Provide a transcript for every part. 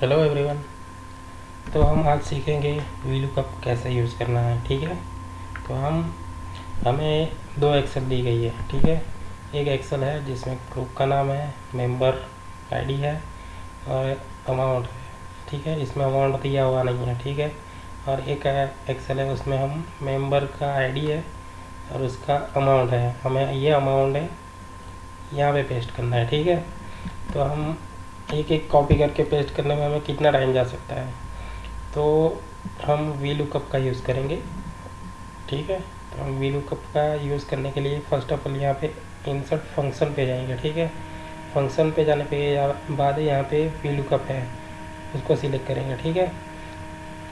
Hello everyone तो हम आज सीखेंगे वीलू कप कैसे यूज़ करना है, ठीक है? तो हम, हमें दो एक्सेल दी गई है, ठीक है? एक एक्सेल है जिसमें ग्रुप का नाम है मेंबर आईडी है और अमाउंट है, ठीक है? इसमें अमाउंट दिया हुआ नहीं है, ठीक है? और एक एक्सेल है उसमें हम मेंबर का आईडी है और उसका अमाउंट है। हमें ये अमाउंट है यहाँ पे पेस्ट करना है, ठीक है? तो हम एक एक कॉपी करके पेस्ट करने में हमें कितना टाइम जा सकता है? तो हम वी लुकअप का यूज़ करेंगे, ठीक है? तो हम वी लुकअप का यूज़ करने के लिए फ़र्स्ट ऑफ़ ऑल यहाँ पे इंसर्ट फ़ंक्शन पे जाएँगे, ठीक है? फ़ंक्शन पे जाने पे बाद यहाँ पे वी लुकअप है, उसको सिलेक्ट करेंगे, ठीक है?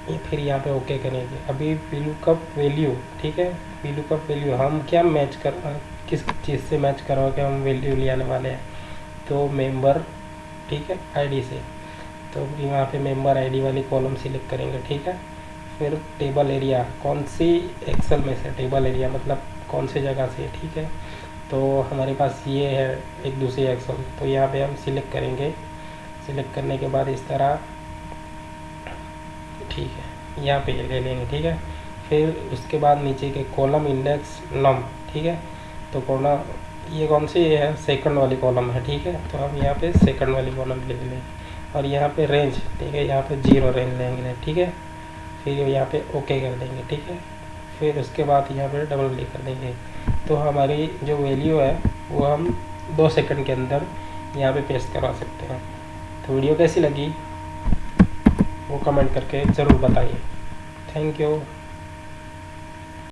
फिर यहाँ पे ओके करेंगे। अभी वी लुकअप वैल्यू ठीक है? वी लुकअप वैल्यू हम क्या मैच कर, किस चीज़ से मैच करवा के हम वैल्यू ले आने वाले हैं? तो मेंबर ठीक है आईडी से। तो यहाँ पे मेंबर आईडी वाली कॉलम सिलेक्ट करेंगे, ठीक है? फिर टेबल एरिया कौन सी एक्सेल में से टेबल एरिया मतलब कौन सी जगह से, ठीक है? तो हमारे पास ये है एक दूसरी एक्सेल तो यहाँ पे हम सिलेक्ट करेंगे। सिलेक्ट करने के बाद इस तरह, ठीक है, यहाँ पे ले लेंगे, ठीक है? फिर उसके बाद नीचे के कॉलम इंडेक्स नम ठीक है? तो कॉलम ये कौन सी है? सेकंड वाली कॉलम है, ठीक है? तो हम यहाँ पे सेकंड वाली कॉलम ले लें। और यहाँ पे रेंज ठीक है? यहाँ पे ज़ीरो रेंज लेंगे, ठीक है? फिर यहाँ पे ओके कर देंगे, ठीक है? फिर उसके बाद यहाँ पे डबल क्लिक कर देंगे। तो हमारी जो वैल्यू है, वो हम दो सेकंड के अंदर यहाँ पे पेस्ट करवा सकते हैं। तो वीडियो कैसी लगी? वो कमेंट करके ज़रूर बताइए। Thank you